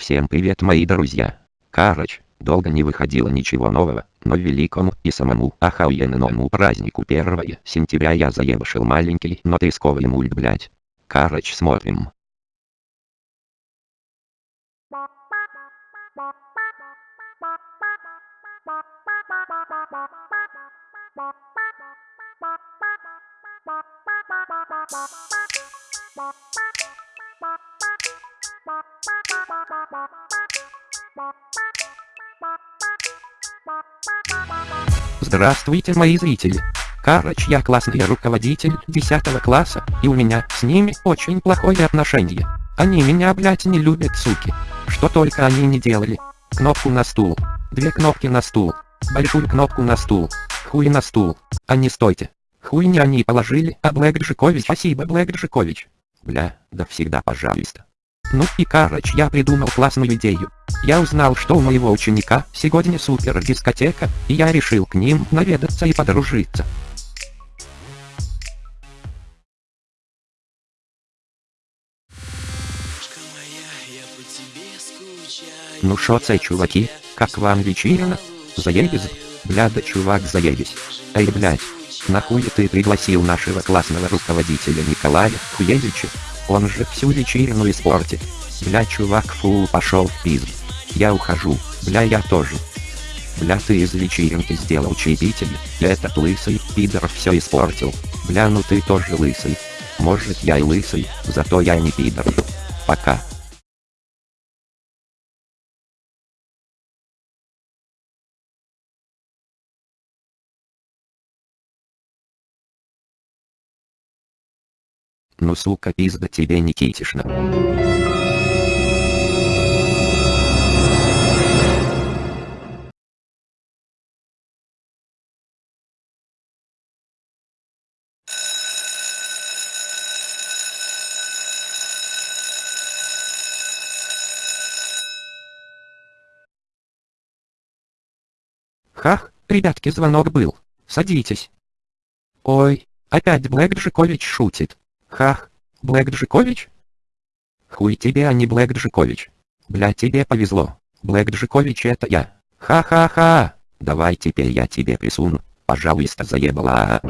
Всем привет мои друзья. Короче, долго не выходило ничего нового, но великому и самому охуенному празднику 1 сентября я заебашил маленький, но тресковый мульт блять. Короче смотрим. Здравствуйте, мои зрители. Короче, я классный руководитель 10 класса, и у меня с ними очень плохое отношение. Они меня, блять, не любят, суки. Что только они не делали. Кнопку на стул. Две кнопки на стул. Большую кнопку на стул. Хуй на стул. А не стойте. Хуй не они положили, а Блэк Джикович. Спасибо, Блэк Джикович. Бля, да всегда пожалуйста. Ну и короче, я придумал классную идею. Я узнал, что у моего ученика сегодня супер дискотека, и я решил к ним наведаться и подружиться. Ну шо цей чуваки, как вам вечерина? Заебись? Бля да чувак заебись. Эй блядь, нахуй ты пригласил нашего классного руководителя Николая Хуевича? Он же всю вечерину испортит. Бля чувак фу пошел в пизд. Я ухожу, бля я тоже. Бля ты из вечеринки сделал чаепитие, этот лысый пидор все испортил. Бля ну ты тоже лысый. Может я и лысый, зато я не пидор. Пока. Ну сука пизда тебе Никитишна. Хах, ребятки звонок был. Садитесь. Ой, опять Блэк Джикович шутит. Хах, Блэк Джикович? Хуй тебе, а не Блэк Джикович. Бля, тебе повезло. Блэк Джикович это я. Ха-ха-ха. Давай теперь я тебе присуну. Пожалуйста, заебала.